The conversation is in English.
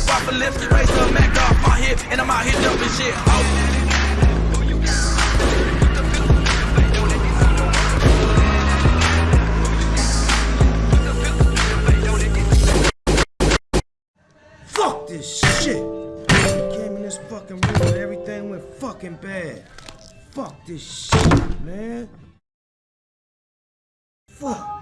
step off a lift, raise the Mac off my hip, and I'm out here jumping shit. Oh. Fuck this shit! We Came in this fucking room and everything went fucking bad. Fuck this shit, man. Fuck.